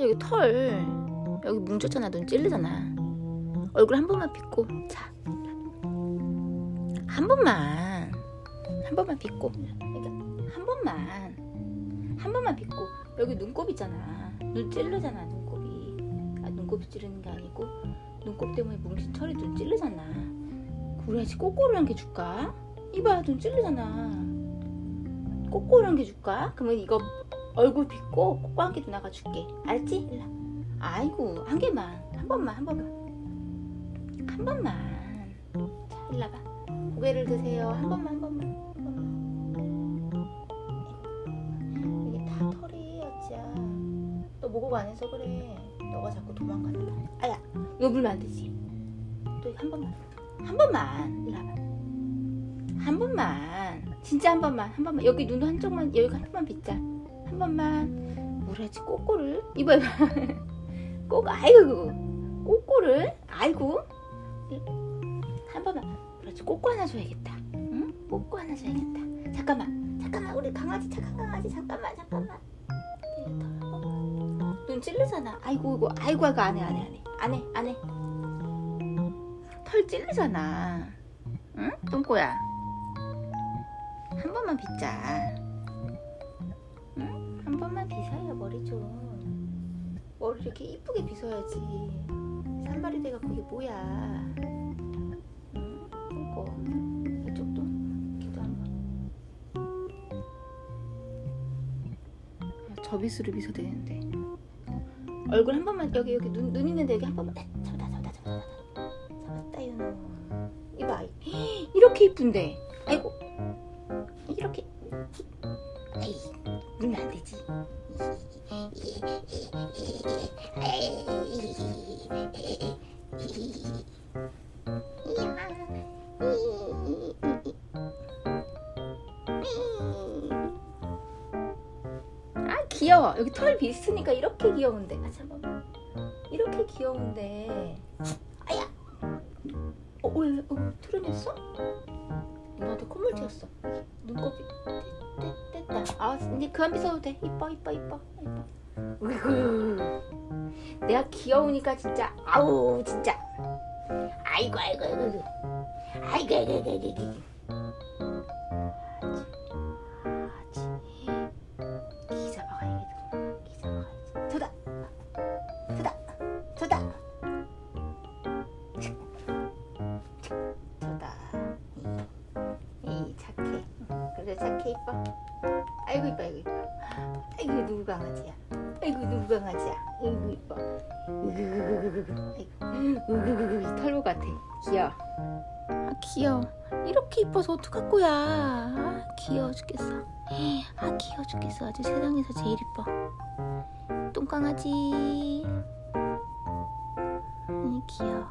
여기 털. 여기 뭉쳤잖아. 눈 찔르잖아. 얼굴 한 번만 빗고. 자. 한 번만. 한 번만 빗고. 그러니까 한 번만. 한 번만 빗고. 여기 눈곱 있잖아. 눈 찔르잖아 눈곱이. 아 눈곱이 찌르는 게 아니고. 눈곱 때문에 뭉친 털이 눈 찔르잖아. 그래야지 꼬꼬를 한개 줄까? 이봐 눈 찔르잖아. 꼬꼬를 한개 줄까? 그러면 이거 얼굴 빗고 꼬꼬 한개 누나가 줄게. 알지? 와. 아이고 한 개만. 한 번만 한 번만. 한 번만. 자 일로 와봐. 고개를 드세요. 한 번만 한 번만. 한 번만 이게 다 털이 어찌야. 너 목욕 안 해서 그래. 너가 자꾸 도망간다. 아야 이거 물면 안 되지? 또 한 번만. 한 번만. 일로 와봐. 한 번만. 진짜 한 번만 한 번만. 여기 눈 한쪽만 여기 한 번만 빗자 한 번만. 뭐라지? 꼬꼬를? 이봐 이봐. 꼬 아이고 꼬꼬를? 아이고. 한 번만. 그렇지. 꼬꼬 하나 줘야겠다. 응? 꼬꼬 하나 줘야겠다. 잠깐만. 잠깐만. 우리 강아지 착한 강아지. 잠깐만 잠깐만. 눈 찔르잖아. 아이고 이거. 아이고 아이고 안해 안해 안해. 안해 안해. 털 찔르잖아. 응? 똥꼬야. 한 번만 빗자 빗어요 머리 좀 머리 이렇게 이쁘게 빗어야지. 산발이 돼가 그게 뭐야? 응? 똥꼬 이쪽도? 이렇게도 한번. 아, 저빗으로 빗어야 되는데. 얼굴 한 번만 여기 여기 눈, 눈 있는데 여기 한 번만. 에, 잡았다 잡았다 잡았다 잡았다. 윤호 이봐. 이렇게 이쁜데. 아이고. 이렇게 아 귀여워. 여기 털 비슷하니까 이렇게 귀여운데. 아 잠깐만. 이렇게 귀여운데. 아야. 어, 왜, 왜, 어, 트름했어? 누나한테 콧물 튀었어. 눈곱이. 떼, 떼, 떼다. 아, 이제 그만 빗어도 돼. 이뻐, 이뻐, 이뻐, 이뻐. 으이구. 내가 귀여우니까 진짜, 아우, 진짜. 아이고, 아이고, 아이고. 아이고, 아이고, 아이고, 아이고. 아이고. 누구 강아지야. 아이고 누구 강아지야. 아이고 이뻐. 아이고 털보 같아. 귀여워. 아 귀여워. 이렇게 이뻐서 어떡할 거야. 아, 귀여워 죽겠어. 아 귀여워 죽겠어. 아주 세상에서 제일 이뻐. 똥강아지. 이 귀여워.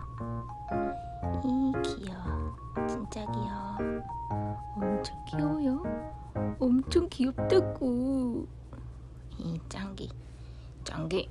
이 귀여워. 진짜 귀여워. 엄청 귀여워요. 엄청 귀엽다고. 이 짱기, 짱기.